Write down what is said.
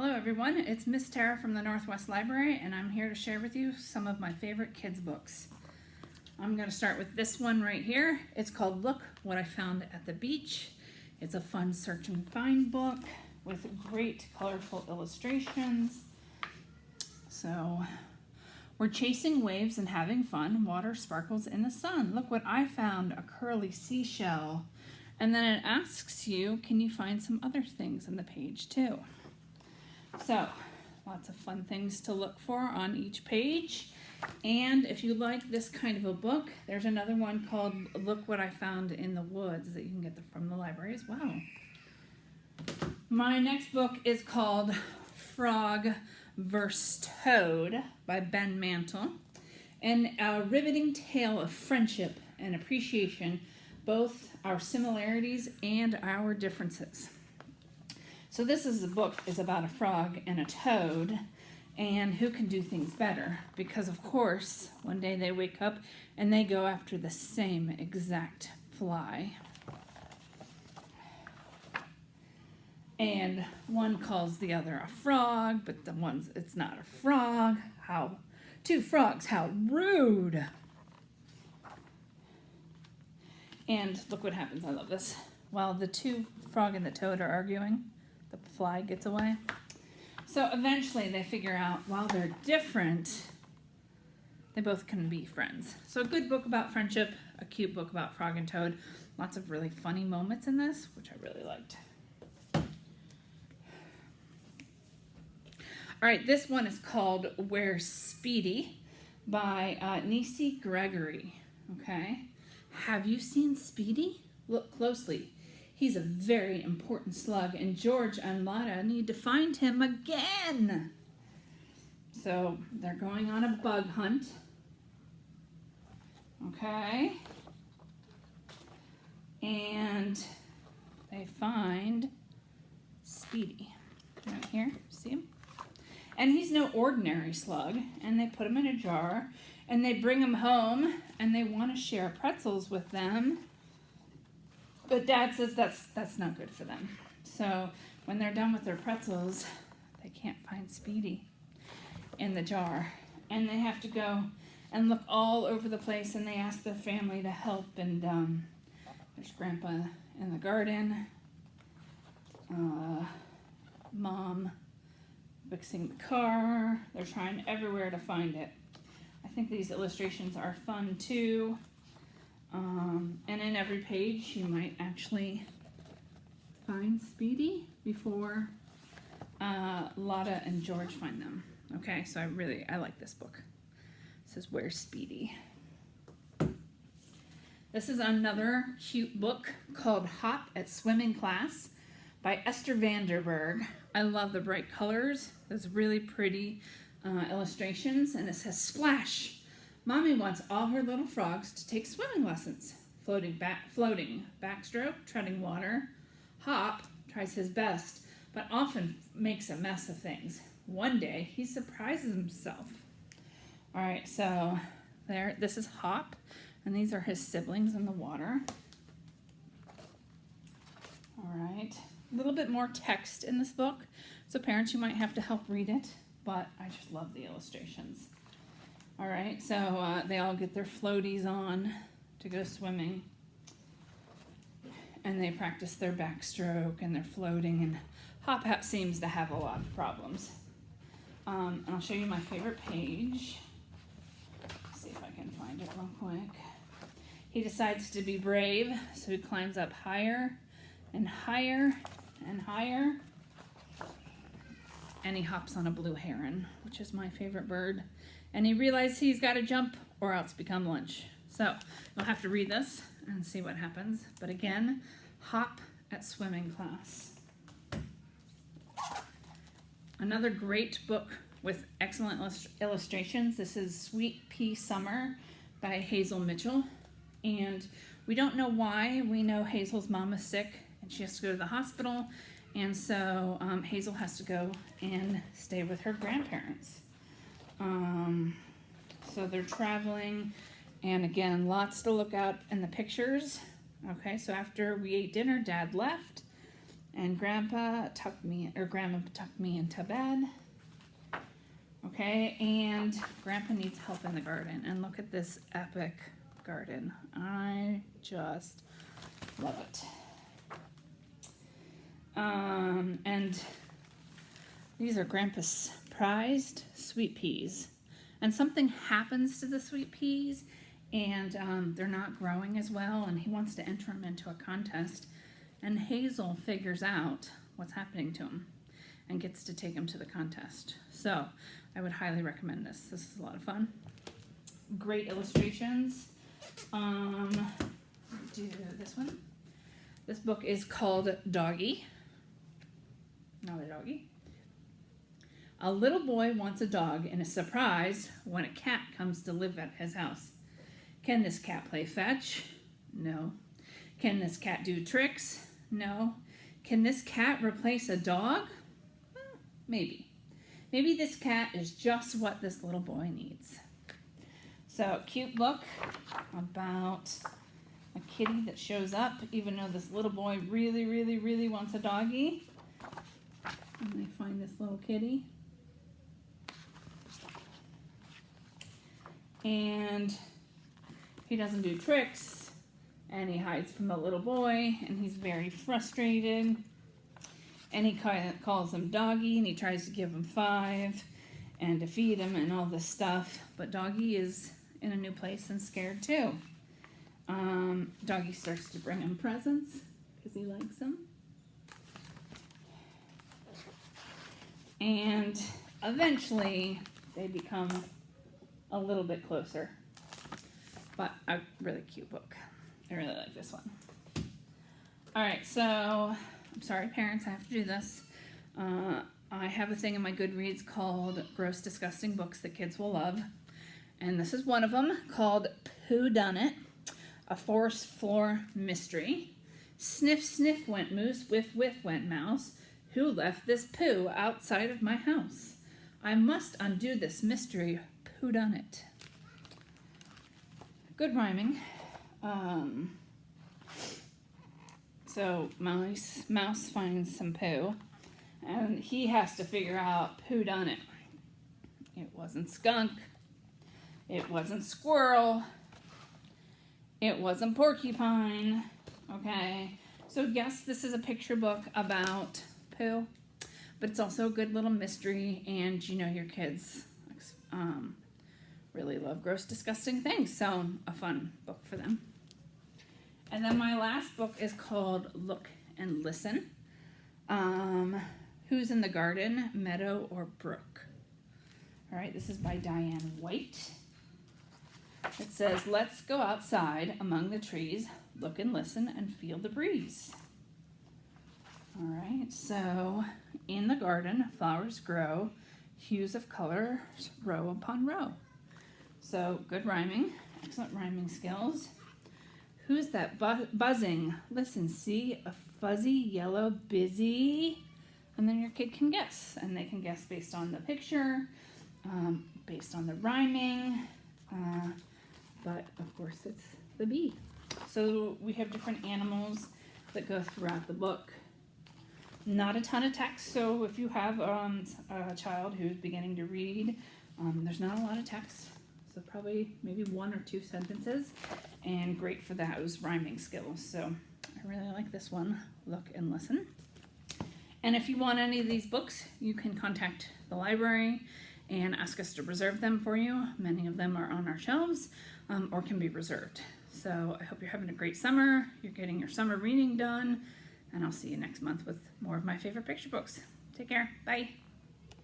Hello everyone, it's Miss Tara from the Northwest Library and I'm here to share with you some of my favorite kids books. I'm going to start with this one right here. It's called Look What I Found at the Beach. It's a fun search and find book with great colorful illustrations. So we're chasing waves and having fun. Water sparkles in the sun. Look what I found, a curly seashell. And then it asks you, can you find some other things on the page too? So lots of fun things to look for on each page. And if you like this kind of a book, there's another one called Look What I Found in the Woods that you can get from the library as well. My next book is called Frog vs. Toad by Ben Mantle. And a riveting tale of friendship and appreciation, both our similarities and our differences. So this is a book is about a frog and a toad and who can do things better because of course one day they wake up and they go after the same exact fly. And one calls the other a frog, but the one's it's not a frog. How two frogs, how rude. And look what happens, I love this. While the two frog and the toad are arguing, the fly gets away. So eventually they figure out while they're different, they both can be friends. So a good book about friendship, a cute book about Frog and Toad. Lots of really funny moments in this, which I really liked. All right, this one is called Where's Speedy by uh, Nisi Gregory, okay? Have you seen Speedy? Look closely. He's a very important slug, and George and Lotta need to find him again. So they're going on a bug hunt. Okay. And they find Speedy. Right here, see him? And he's no ordinary slug. And they put him in a jar and they bring him home and they want to share pretzels with them but dad says that's that's not good for them. So when they're done with their pretzels, they can't find Speedy in the jar. And they have to go and look all over the place and they ask the family to help and um, there's grandpa in the garden, uh, mom fixing the car. They're trying everywhere to find it. I think these illustrations are fun too. Um, and in every page, you might actually find Speedy before uh, Lotta and George find them. Okay, so I really, I like this book. It says, Where's Speedy? This is another cute book called Hop at Swimming Class by Esther van den Berg. I love the bright colors. There's really pretty uh, illustrations, and it says, Splash! Mommy wants all her little frogs to take swimming lessons. Floating back, floating, backstroke, treading water. Hop tries his best, but often makes a mess of things. One day, he surprises himself. All right, so there, this is Hop, and these are his siblings in the water. All right, a little bit more text in this book, so parents, you might have to help read it, but I just love the illustrations. All right, so uh, they all get their floaties on to go swimming. And they practice their backstroke and their floating, and Hop Hat seems to have a lot of problems. Um, and I'll show you my favorite page. Let's see if I can find it real quick. He decides to be brave, so he climbs up higher and higher and higher. And he hops on a blue heron, which is my favorite bird and he realizes he's got to jump or else become lunch. So you'll have to read this and see what happens. But again, hop at swimming class. Another great book with excellent illustrations. This is Sweet Pea Summer by Hazel Mitchell. And we don't know why. We know Hazel's mom is sick and she has to go to the hospital. And so um, Hazel has to go and stay with her grandparents. Um, so they're traveling, and again, lots to look out in the pictures. Okay, so after we ate dinner, Dad left, And Grandpa tucked me, or Grandma tucked me into bed. Okay, and Grandpa needs help in the garden. And look at this epic garden. I just love it. Um, and these are Grandpa's prized sweet peas. And something happens to the sweet peas and um, they're not growing as well and he wants to enter them into a contest and Hazel figures out what's happening to him and gets to take him to the contest. So I would highly recommend this. This is a lot of fun. Great illustrations. Um, do this one. This book is called Doggy. Not a doggy. A little boy wants a dog and is surprised when a cat comes to live at his house. Can this cat play fetch? No. Can this cat do tricks? No. Can this cat replace a dog? Well, maybe. Maybe this cat is just what this little boy needs. So, cute book about a kitty that shows up even though this little boy really, really, really wants a doggy. And they find this little kitty. And he doesn't do tricks and he hides from the little boy and he's very frustrated. And he calls him doggy and he tries to give him five and to feed him and all this stuff. But doggy is in a new place and scared too. Um, doggy starts to bring him presents because he likes them and eventually they become a little bit closer but a really cute book. I really like this one. All right, so I'm sorry, parents, I have to do this. Uh, I have a thing in my Goodreads called Gross Disgusting Books That Kids Will Love. And this is one of them called Who Done It? A Forest Floor Mystery. Sniff, sniff went moose, whiff, whiff went mouse. Who left this poo outside of my house? I must undo this mystery. Who done it? Good rhyming. Um, so mouse mouse finds some poo, and he has to figure out who done it. It wasn't skunk. It wasn't squirrel. It wasn't porcupine. Okay. So yes, this is a picture book about poo, but it's also a good little mystery, and you know your kids um, really love gross, disgusting things. So a fun book for them. And then my last book is called Look and Listen. Um, Who's in the Garden, Meadow or Brook? All right, this is by Dianne White. It says, Let's go outside among the trees, look and listen, and feel the breeze. All right, so in the garden, flowers grow, hues of color row upon row. So good rhyming, excellent rhyming skills. Who's that bu buzzing? Listen, see a fuzzy yellow busy? And then your kid can guess, and they can guess based on the picture, um, based on the rhyming, uh, but of course it's the bee. So we have different animals that go throughout the book. Not a ton of text, so if you have um, a child who's beginning to read, um, there's not a lot of text so probably maybe one or two sentences, and great for those rhyming skills. So I really like this one, Look and Listen. And if you want any of these books, you can contact the library and ask us to reserve them for you. Many of them are on our shelves um, or can be reserved. So I hope you're having a great summer, you're getting your summer reading done, and I'll see you next month with more of my favorite picture books. Take care. Bye.